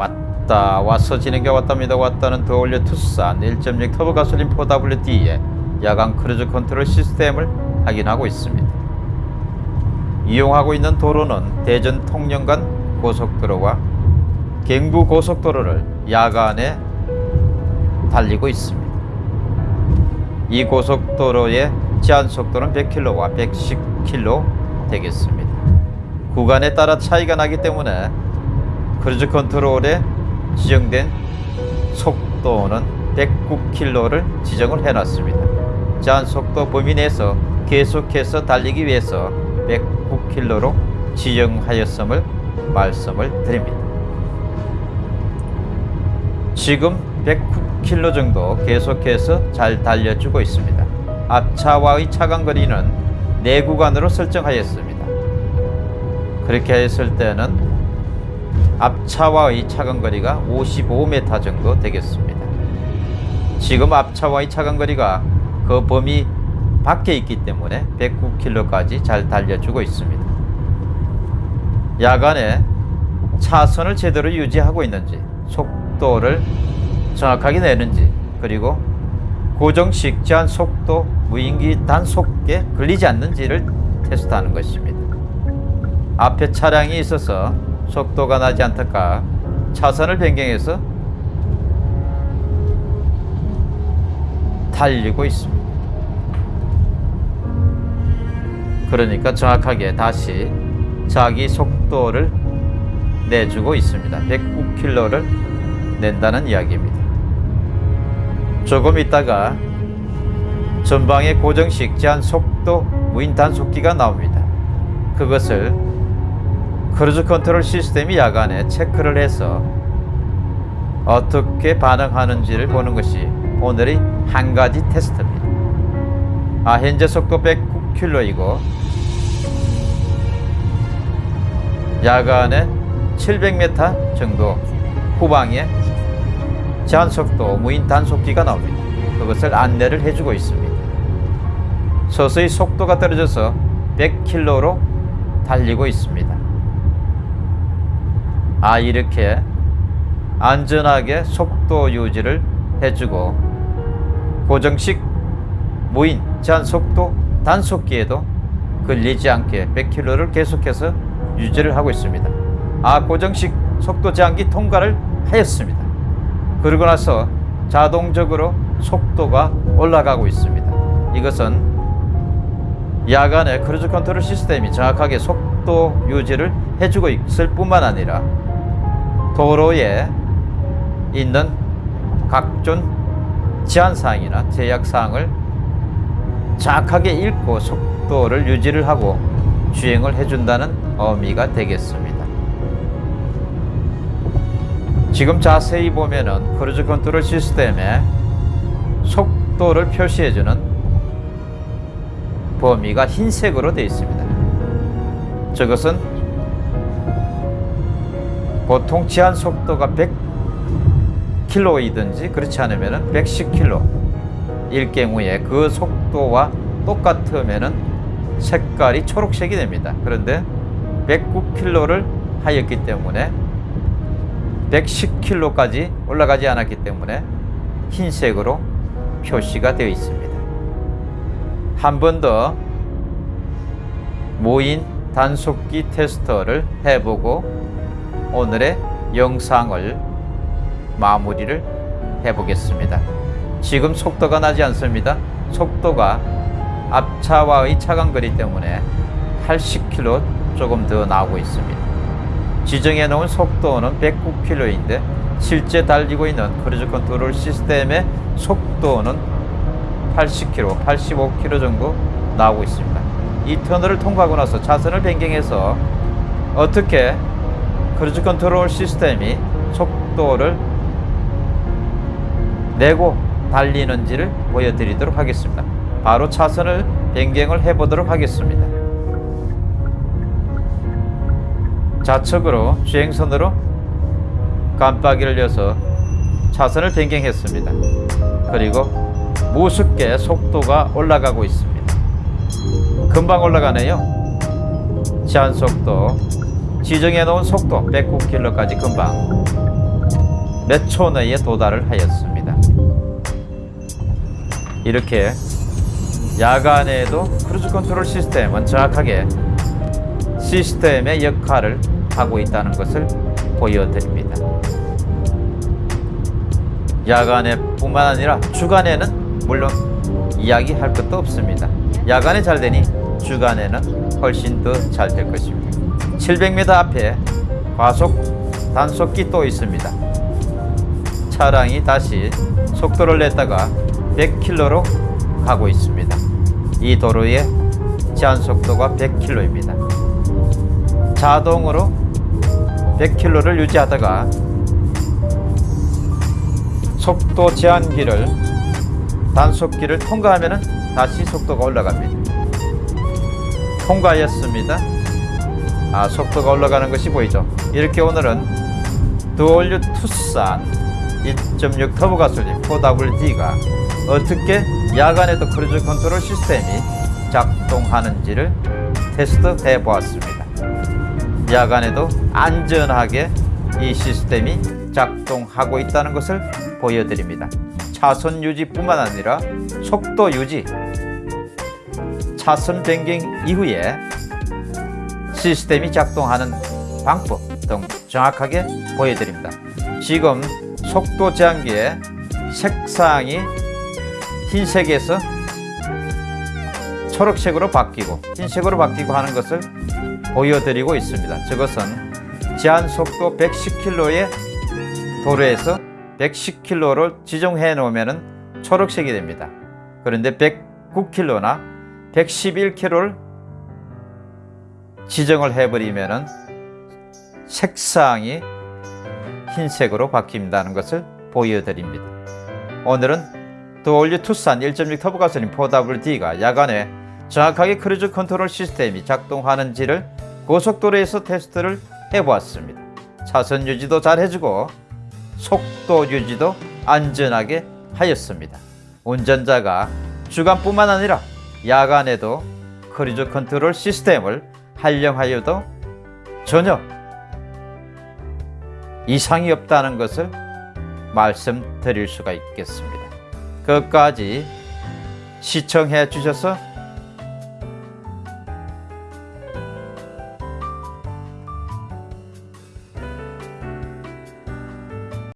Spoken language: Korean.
왔다 와서 진행해 왔답니다. 왔다는 디 all new 투싼 1.6 터보 가솔린 4WD에 야간 cruise control 시스템을 확인하고 있습니다. 이용하고 있는 도로는 대전 통영간 고속도로와 경부 고속도로를 야간에 달리고 있습니다. 이 고속도로의 제한 속도는 100km와 110km 되겠습니다. 구간에 따라 차이가 나기 때문에 cruise control에 지정된 속도는 109km를 지정을 해놨습니다. 제한 속도 범위 내에서 계속해서 달리기 위해서 109km로 지정하였음을 말씀을 드립니다. 지금 109km 정도 계속해서 잘 달려주고 있습니다. 앞차와의 차간거리는 네 구간으로 설정하였습니다. 그렇게 했을 때는 앞차와의 차간거리가 55m 정도 되겠습니다. 지금 앞차와의 차간거리가 그 범위 밖에 있기 때문에 109km까지 잘 달려주고 있습니다. 야간에 차선을 제대로 유지하고 있는지 속도를 정확하게 내는지 그리고 고정식 제한 속도 무인기 단속에 걸리지 않는지를 테스트하는 것입니다. 앞에 차량이 있어서 속도가 나지 않을까 차선을 변경해서 달리고 있습니다. 그러니까 정확하게 다시 자기 속도를 내주고 있습니다. 109km를 낸다는 이야기입니다. 조금 있다가 전방에 고정식 제한 속도 무인 단속기가 나옵니다. 그것을 cruise control 시스템이 야간에 체크를 해서 어떻게 반응하는지를 보는 것이 오늘의 한 가지 테스트입니다. 아, 현재 속도 109km이고 야간에 700m 정도 후방에 제한 속도 무인 단속기가 나옵니다. 그것을 안내를 해주고 있습니다. 서서히 속도가 떨어져서 100km로 달리고 있습니다. 아 이렇게 안전하게 속도 유지를 해주고 고정식 무인 제한 속도 단속기에도 걸리지 않게 100km를 계속해서 유지를 하고 있습니다. 아 고정식 속도 제한기 통과를 하였습니다. 그러고 나서 자동적으로 속도가 올라가고 있습니다. 이것은 야간에 cruise control 시스템이 정확하게 속도 유지를 해주고 있을 뿐만 아니라 도로에 있는 각종 제한사항이나 제약사항을 정확하게 읽고 속도를 유지를 하고 주행을 해준다는 의미가 되겠습니다. 지금 자세히 보면은 cruise control 시스템에 속도를 표시해주는 범위가 흰색으로 되어 있습니다. 저것은 보통 제한 속도가 100km이든지 그렇지 않으면 110km일 경우에 그 속도와 똑같으면 색깔이 초록색이 됩니다. 그런데 109km를 하였기 때문에 110km까지 올라가지 않았기 때문에 흰색으로 표시가 되어 있습니다. 한 번 더 모인 단속기 테스터를 해보고 오늘의 영상을 마무리를 해보겠습니다. 지금 속도가 나지 않습니다. 속도가 앞차와의 차간거리 때문에 80km 조금 더 나오고 있습니다. 지정해 놓은 속도는 109km인데 실제 달리고 있는 크루즈 컨트롤 시스템의 속도는 80km, 85km 정도 나오고 있습니다. 이 터널을 통과하고 나서 차선을 변경해서 어떻게 크루즈 컨트롤 시스템이 속도를 내고 달리는지를 보여드리도록 하겠습니다. 바로 차선을 변경을 해보도록 하겠습니다. 좌측으로 주행선으로 깜빡이를 넣어서 차선을 변경했습니다. 그리고 무섭게 속도가 올라가고 있습니다. 금방 올라가네요. 제한 속도 지정해 놓은 속도 109km까지 금방 몇 초 내에 도달을 하였습니다. 이렇게 야간에도 크루즈 컨트롤 시스템은 정확하게 시스템의 역할을 하고 있다는 것을 보여드립니다. 야간에 뿐만 아니라 주간에는 물론 이야기할 것도 없습니다. 야간에 잘 되니 주간에는 훨씬 더 잘 될 것입니다. 700m 앞에 과속 단속기 또 있습니다. 차량이 다시 속도를 냈다가 100km로 가고 있습니다. 이 도로의 제한 속도가 100km입니다. 자동으로 100km를 유지하다가 속도 제한기를 단속기를 통과하면 다시 속도가 올라갑니다. 통과했습니다. 아, 속도가 올라가는 것이 보이죠? 이렇게 오늘은 The All New 투싼 1.6 터보 가솔린 4WD가 어떻게 야간에도 크루즈 컨트롤 시스템이 작동하는지를 테스트해 보았습니다. 야간에도 안전하게 이 시스템이 작동하고 있다는 것을 보여드립니다. 차선 유지뿐만 아니라 속도 유지, 차선 변경 이후에 시스템이 작동하는 방법 등 정확하게 보여드립니다. 지금 속도 제한기의 색상이 흰색에서 초록색으로 바뀌고 흰색으로 바뀌고 하는 것을 보여드리고 있습니다. 저것은 제한 속도 110km의 도로에서 110km를 지정해 놓으면 초록색이 됩니다. 그런데 109km나 111km를 지정을 해버리면 색상이 흰색으로 바뀐다는 것을 보여드립니다. 오늘은 더올류 투싼 1.6 터보 가솔린 4WD가 야간에 정확하게 크루즈 컨트롤 시스템이 작동하는지를 고속도로에서 테스트를 해보았습니다. 차선 유지도 잘 해주고 속도 유지도 안전하게 하였습니다. 운전자가 주간뿐만 아니라 야간에도 크루즈 컨트롤 시스템을 활용하여도 전혀 이상이 없다는 것을 말씀드릴 수가 있겠습니다. 끝까지 시청해 주셔서